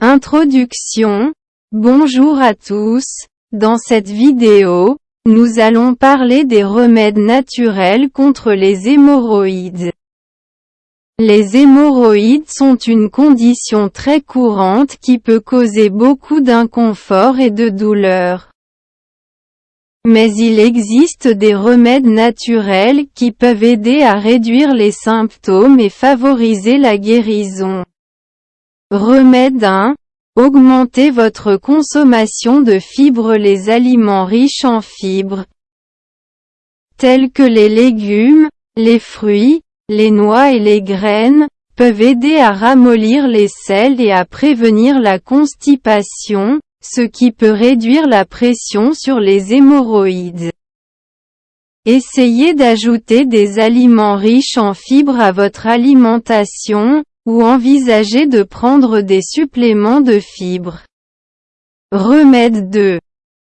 Introduction Bonjour à tous, dans cette vidéo, nous allons parler des remèdes naturels contre les hémorroïdes. Les hémorroïdes sont une condition très courante qui peut causer beaucoup d'inconfort et de douleur. Mais il existe des remèdes naturels qui peuvent aider à réduire les symptômes et favoriser la guérison. Remède 1. Augmentez votre consommation de fibres Les aliments riches en fibres, tels que les légumes, les fruits, les noix et les graines, peuvent aider à ramollir les selles et à prévenir la constipation, ce qui peut réduire la pression sur les hémorroïdes. Essayez d'ajouter des aliments riches en fibres à votre alimentation, ou envisagez de prendre des suppléments de fibres. Remède 2.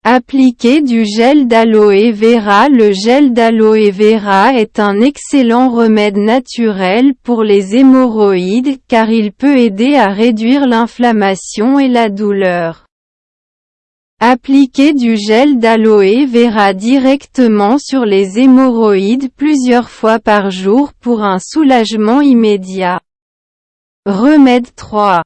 Appliquez du gel d'aloe vera Le gel d'aloe vera est un excellent remède naturel pour les hémorroïdes car il peut aider à réduire l'inflammation et la douleur. Appliquez du gel d'aloe vera directement sur les hémorroïdes plusieurs fois par jour pour un soulagement immédiat. Remède 3.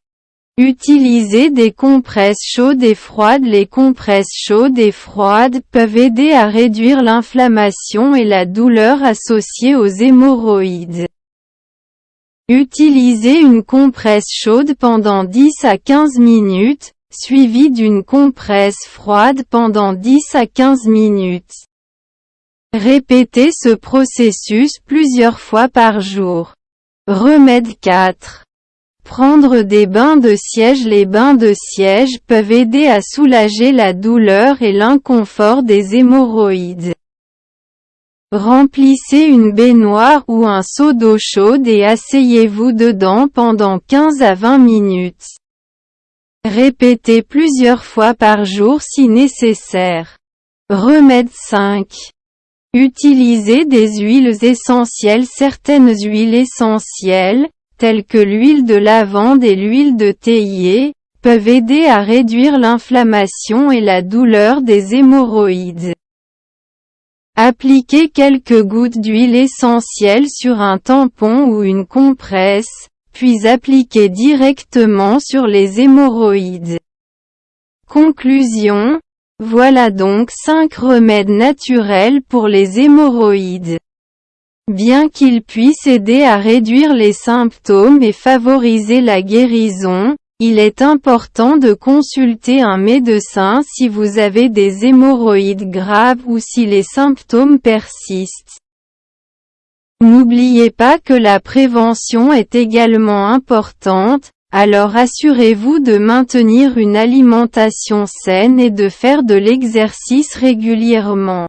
Utilisez des compresses chaudes et froides Les compresses chaudes et froides peuvent aider à réduire l'inflammation et la douleur associée aux hémorroïdes. Utilisez une compresse chaude pendant 10 à 15 minutes, suivie d'une compresse froide pendant 10 à 15 minutes. Répétez ce processus plusieurs fois par jour. Remède 4. Prendre des bains de siège Les bains de siège peuvent aider à soulager la douleur et l'inconfort des hémorroïdes. Remplissez une baignoire ou un seau d'eau chaude et asseyez-vous dedans pendant 15 à 20 minutes. Répétez plusieurs fois par jour si nécessaire. Remède 5. Utilisez des huiles essentielles Certaines huiles essentielles, telles que l'huile de lavande et l'huile de théier, peuvent aider à réduire l'inflammation et la douleur des hémorroïdes. Appliquez quelques gouttes d'huile essentielle sur un tampon ou une compresse, puis appliquez directement sur les hémorroïdes. Conclusion Voilà donc 5 remèdes naturels pour les hémorroïdes. Bien qu'il puisse aider à réduire les symptômes et favoriser la guérison, il est important de consulter un médecin si vous avez des hémorroïdes graves ou si les symptômes persistent. N'oubliez pas que la prévention est également importante, alors assurez-vous de maintenir une alimentation saine et de faire de l'exercice régulièrement.